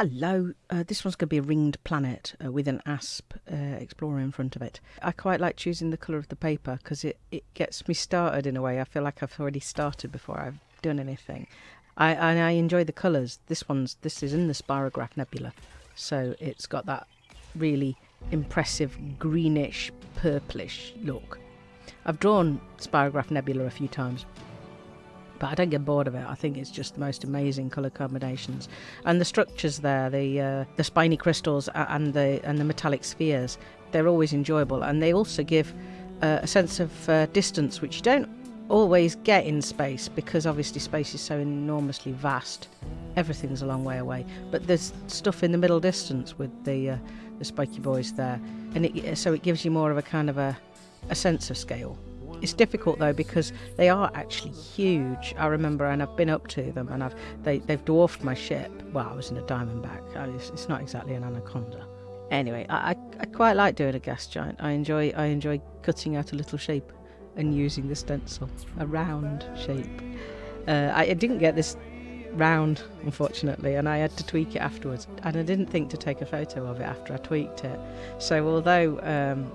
Hello, uh, this one's going to be a ringed planet uh, with an asp uh, explorer in front of it. I quite like choosing the colour of the paper because it, it gets me started in a way. I feel like I've already started before I've done anything. I, and I enjoy the colours. This one's this is in the Spirograph Nebula, so it's got that really impressive greenish purplish look. I've drawn Spirograph Nebula a few times but I don't get bored of it. I think it's just the most amazing colour combinations, and the structures there, the uh, the spiny crystals and the and the metallic spheres, they're always enjoyable, and they also give uh, a sense of uh, distance, which you don't always get in space because obviously space is so enormously vast. Everything's a long way away, but there's stuff in the middle distance with the uh, the spiky boys there, and it, so it gives you more of a kind of a a sense of scale it's difficult though because they are actually huge. I remember, and I've been up to them, and I've they they've dwarfed my ship. Well, I was in a diamondback. It's, it's not exactly an anaconda. Anyway, I, I, I quite like doing a gas giant. I enjoy I enjoy cutting out a little shape and using the stencil, a round shape. Uh, I, I didn't get this round, unfortunately, and I had to tweak it afterwards. And I didn't think to take a photo of it after I tweaked it. So although um,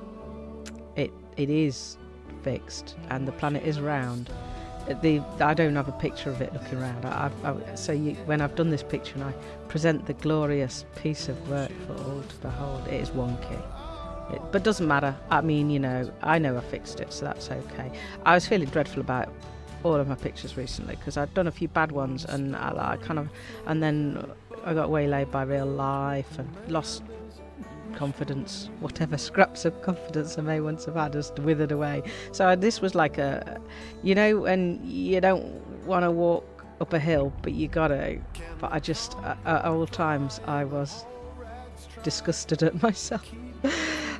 it it is fixed and the planet is round. The, I don't have a picture of it looking around. I, I, so you, when I've done this picture and I present the glorious piece of work for all to behold, it is wonky. It, but doesn't matter. I mean, you know, I know I fixed it, so that's okay. I was feeling dreadful about all of my pictures recently because I'd done a few bad ones and I, I kind of, and then I got waylaid by real life and lost confidence, whatever scraps of confidence I may once have had, has withered away. So this was like a, you know, and you don't want to walk up a hill, but you got to. But I just, at all times, I was disgusted at myself.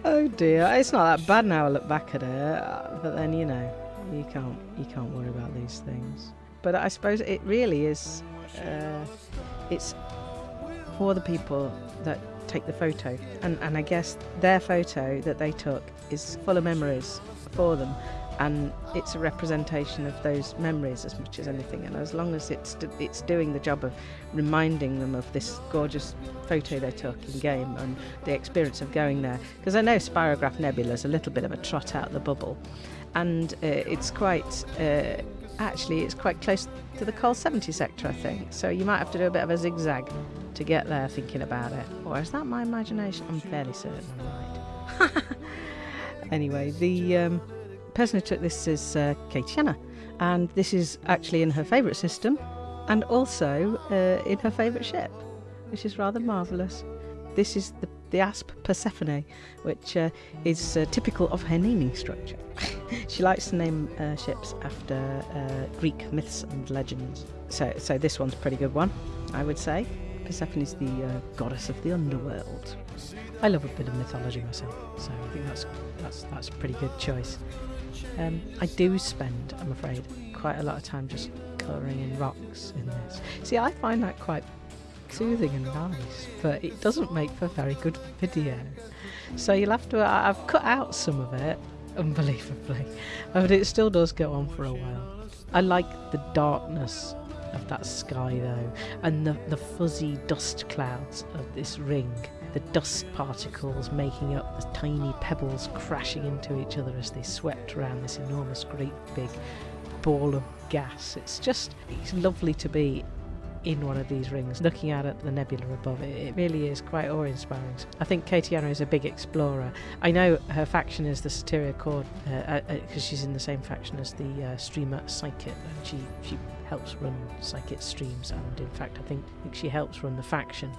oh dear, it's not that bad now. I look back at it, but then you know, you can't, you can't worry about these things. But I suppose it really is. Uh, it's for the people that take the photo. And, and I guess their photo that they took is full of memories for them. And it's a representation of those memories as much as anything. And as long as it's it's doing the job of reminding them of this gorgeous photo they took in game and the experience of going there. Because I know Spirograph Nebula is a little bit of a trot out the bubble, and uh, it's quite uh, actually it's quite close to the Col 70 sector, I think. So you might have to do a bit of a zigzag to get there thinking about it. Or is that my imagination? I'm fairly certain I'm right. anyway, the um, person who took this is uh, Katie and this is actually in her favourite system and also uh, in her favourite ship, which is rather marvellous. This is the, the asp Persephone, which uh, is uh, typical of her naming structure. she likes to name uh, ships after uh, Greek myths and legends. So, so this one's a pretty good one, I would say. Persephone is the uh, goddess of the underworld. I love a bit of mythology myself, so I think that's that's that's a pretty good choice. Um, I do spend, I'm afraid, quite a lot of time just colouring in rocks in this. See, I find that quite soothing and nice, but it doesn't make for very good video. So you'll have to. I've cut out some of it, unbelievably, but it still does go on for a while. I like the darkness of that sky though, and the, the fuzzy dust clouds of this ring, the dust particles making up the tiny pebbles crashing into each other as they swept around this enormous, great big ball of gas. It's just, it's lovely to be in one of these rings, looking out at the nebula above it. It really is quite awe-inspiring. I think Katiana is a big explorer. I know her faction is the Soteria Chord because uh, uh, uh she's in the same faction as the uh, streamer Psychit, and she she helps run Psychic streams, and in fact, I think, I think she helps run the faction.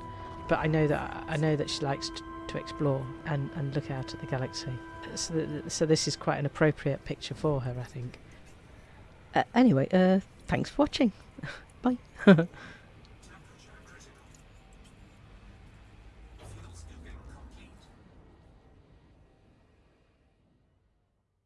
But I know that I know that she likes to, to explore and, and look out at the galaxy. So, so this is quite an appropriate picture for her, I think. Uh, anyway, uh, thanks for watching. Bye.